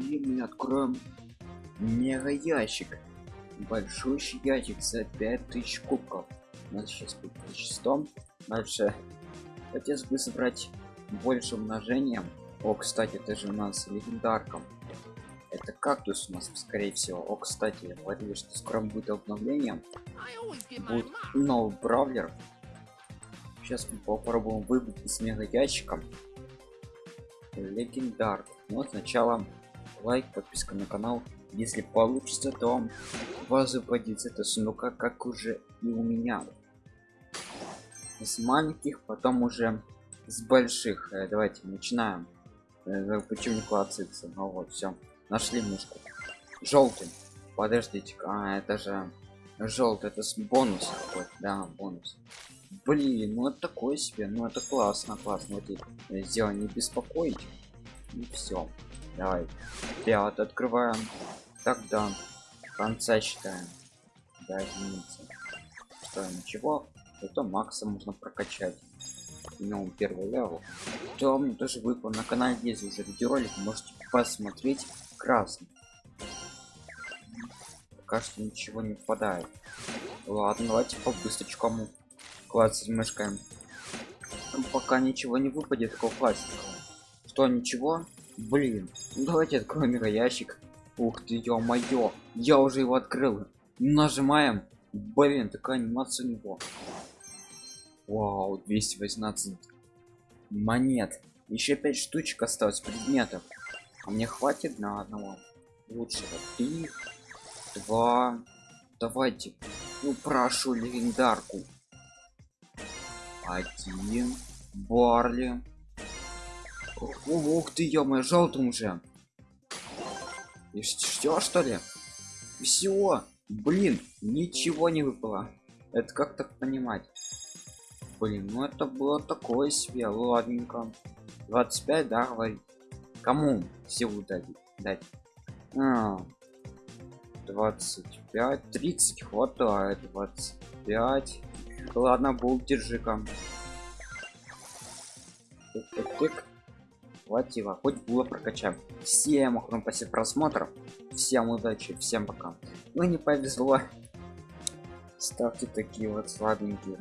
и мы откроем мега ящик большущий ящик за 5000 кубков. У нас сейчас будет 1100 дальше. Хотелось бы собрать больше умножением. О кстати это же у нас легендарком это кактус у нас скорее всего. О кстати говорили что скоро будет обновление будет новый бравлер. Сейчас мы попробуем выбить из мега ящика легендар но сначала лайк подписка на канал. Если получится то вас выпадет это сундука как уже и у меня. С маленьких потом уже с больших. Э, давайте начинаем. Э, почему не клацается? Ну вот все нашли мышку желтый подождите а это же желтый это с бонус какой да бонус. Блин ну это такое себе ну это классно классно. Вот сделал не беспокоить. И все давай пят открываем тогда. Конца считаем. Да извините что ничего? Это макса можно прокачать. Минимум первый левел. То мне тоже выпал? На канале есть уже видеоролик. Можете посмотреть. Красный. Пока что ничего не впадает. Ладно давайте по быстрочкому классить мышкой пока ничего не выпадет такого классика. Что ничего блин ну давайте откроем ящик ух ты ё-моё я уже его открыл. Нажимаем. Блин такая анимация у него. Вау 218 монет. Еще 5 штучек осталось предметов. А мне хватит на одного? Лучшего три два. Давайте ну прошу легендарку. Один. Барли ух ты ё желтым уже. И что что ли? Все блин ничего не выпало. Это как так понимать? Блин ну это было такое себе ладненько. 25 да говорит. Кому силу дать дать? А, 25 30 хватает 25 ладно был держи-ка хватило хоть было прокачаем. Всем огромное спасибо просмотров всем удачи всем пока. Ну не повезло. Ставьте такие вот слабенькие